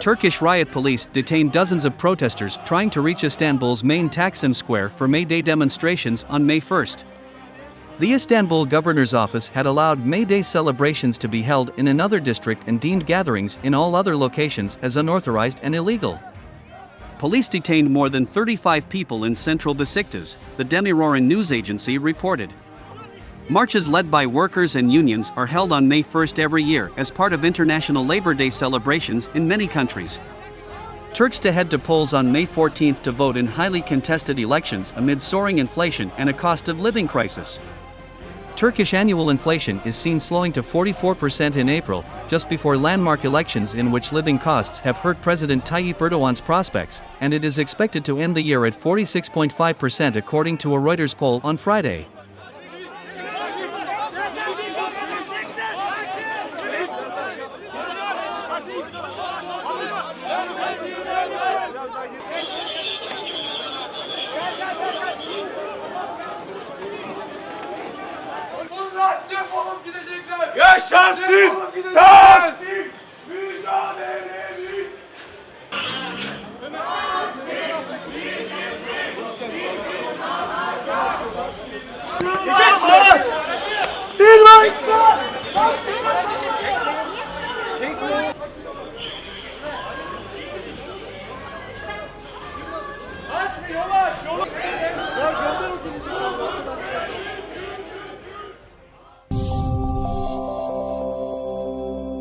Turkish riot police detained dozens of protesters trying to reach Istanbul's main Taksim Square for May Day demonstrations on May 1. The Istanbul governor's office had allowed May Day celebrations to be held in another district and deemed gatherings in all other locations as unauthorized and illegal. Police detained more than 35 people in central Besiktas, the Demiroren news agency reported. Marches led by workers and unions are held on May 1st every year as part of International Labor Day celebrations in many countries. Turks to head to polls on May 14th to vote in highly contested elections amid soaring inflation and a cost of living crisis. Turkish annual inflation is seen slowing to 44% in April, just before landmark elections in which living costs have hurt President Tayyip Erdogan's prospects, and it is expected to end the year at 46.5% according to a Reuters poll on Friday. Yaşasın Taksim mücadelemiz. Bir başka. Açmıyorlar. Yolu. Ver gönder